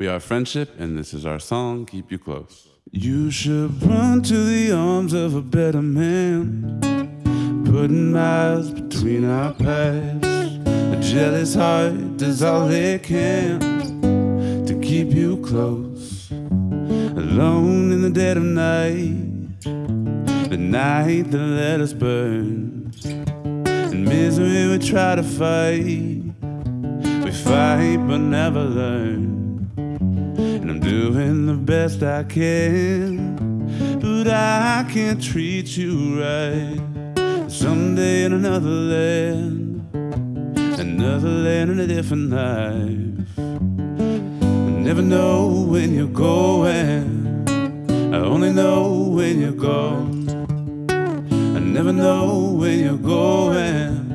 We are friendship, and this is our song, Keep You Close. You should run to the arms of a better man, putting miles between our paths. A jealous heart does all it can to keep you close. Alone in the dead of night, the night that let us burn. In misery, we try to fight. We fight but never learn. And I'm doing the best I can, but I can't treat you right. Someday in another land, another land in a different life. I never know when you're going, I only know when you're gone. I never know when you're going,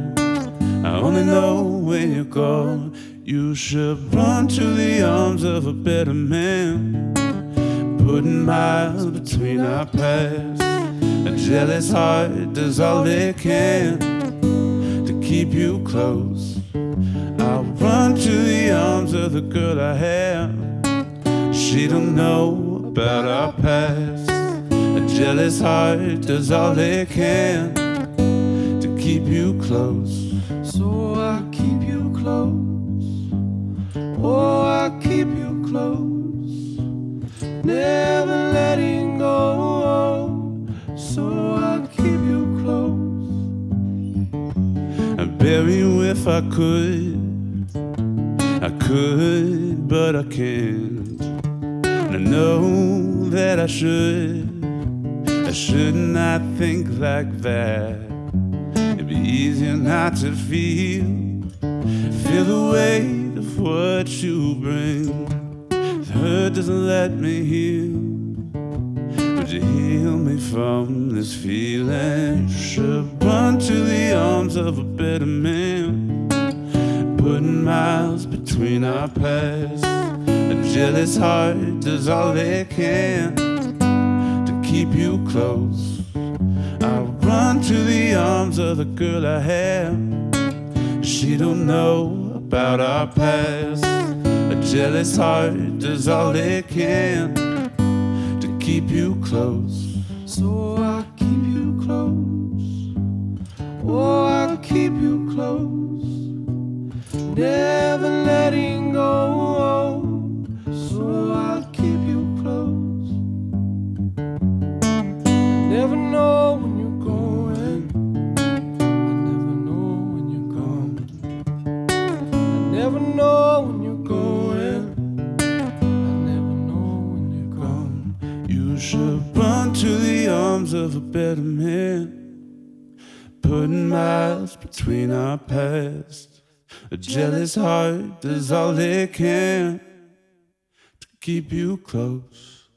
I only know when you're gone. You should run to the arms of a better man, putting miles between our paths. A jealous heart does all it can to keep you close. I'll run to the arms of the girl I have. She don't know about our past. A jealous heart does all it can to keep you close. So I keep you close. Oh, I keep you close. Never letting go. So I keep you close. I'd bury you if I could. I could, but I can't. And I know that I should. I should not think like that. Easier not to feel. Feel the weight of what you bring. The hurt doesn't let me heal. Would you heal me from this feeling? Should run to the arms of a better man. Putting miles between our paths. A jealous heart does all it can to keep you close. The girl I have. She don't know about our past. A jealous heart does all it can to keep you close. So I keep you close. Oh, I keep you close. Never letting go. So I keep you close. Never know never know when you're going. I never know when you're gone. You should run to the arms of a better man. Putting miles between our past. A jealous heart does all it can to keep you close.